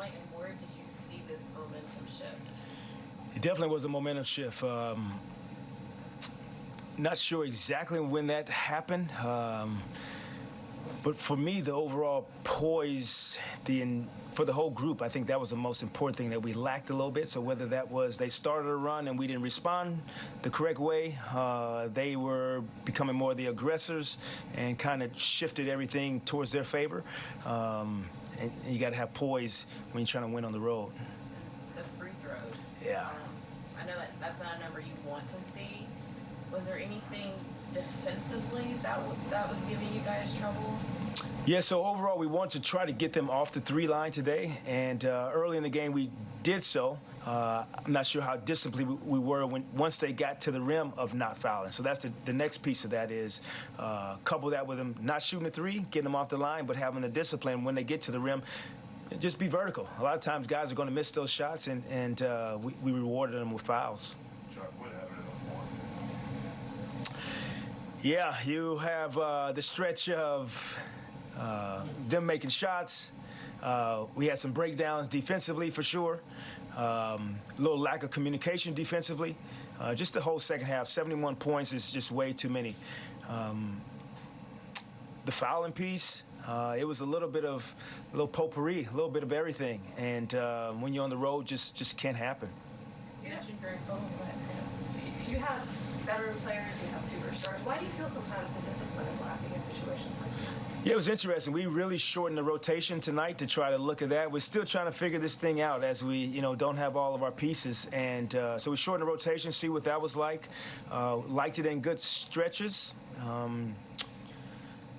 point, and where did you see this momentum shift? It definitely was a momentum shift. Um, not sure exactly when that happened, um, but for me, the overall poise, the in, for the whole group, I think that was the most important thing that we lacked a little bit. So whether that was they started a run and we didn't respond the correct way, uh, they were becoming more of the aggressors and kind of shifted everything towards their favor. Um, and you got to have poise when you're trying to win on the road. The free throws. Yeah. Um, I know that that's not a number you want to see. Was there anything defensively that that was giving you guys trouble? Yeah, so overall, we want to try to get them off the three line today. And uh, early in the game, we did so. Uh, I'm not sure how disciplined we, we were when once they got to the rim of not fouling. So that's the, the next piece of that is uh, couple that with them not shooting a three, getting them off the line, but having the discipline when they get to the rim. Just be vertical. A lot of times, guys are going to miss those shots, and, and uh, we, we rewarded them with fouls. Chuck, what happened in the fourth? Yeah, you have uh, the stretch of uh, them making shots. Uh, we had some breakdowns defensively for sure. Um, a little lack of communication defensively. Uh, just the whole second half, 71 points is just way too many. Um, the fouling piece, uh, it was a little bit of a little potpourri, a little bit of everything. And uh, when you're on the road, just just can't happen. You mentioned Greg go. You have veteran players, you have superstars. Why do you feel sometimes the discipline is lacking in situations like this? Yeah, it was interesting. We really shortened the rotation tonight to try to look at that. We're still trying to figure this thing out as we, you know, don't have all of our pieces, and uh, so we shortened the rotation, see what that was like. Uh, liked it in good stretches. Um,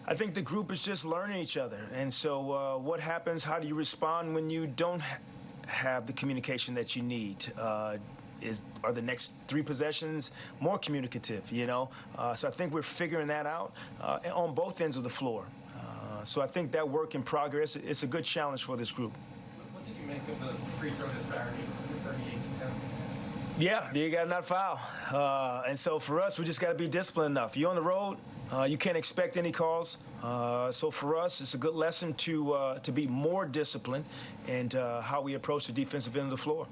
I think the group is just learning each other, and so uh, what happens? How do you respond when you don't ha- have the communication that you need? Uh, is are the next three possessions more communicative? You know, uh, so I think we're figuring that out uh, on both ends of the floor. Uh, so I think that work in progress. It's a good challenge for this group. What did you make of the free throw disparity, 38 to 10? Yeah, you got to not foul. Uh, and so for us, we just got to be disciplined enough. You're on the road, uh, you can't expect any calls. Uh, so for us, it's a good lesson to uh, to be more disciplined and uh, how we approach the defensive end of the floor.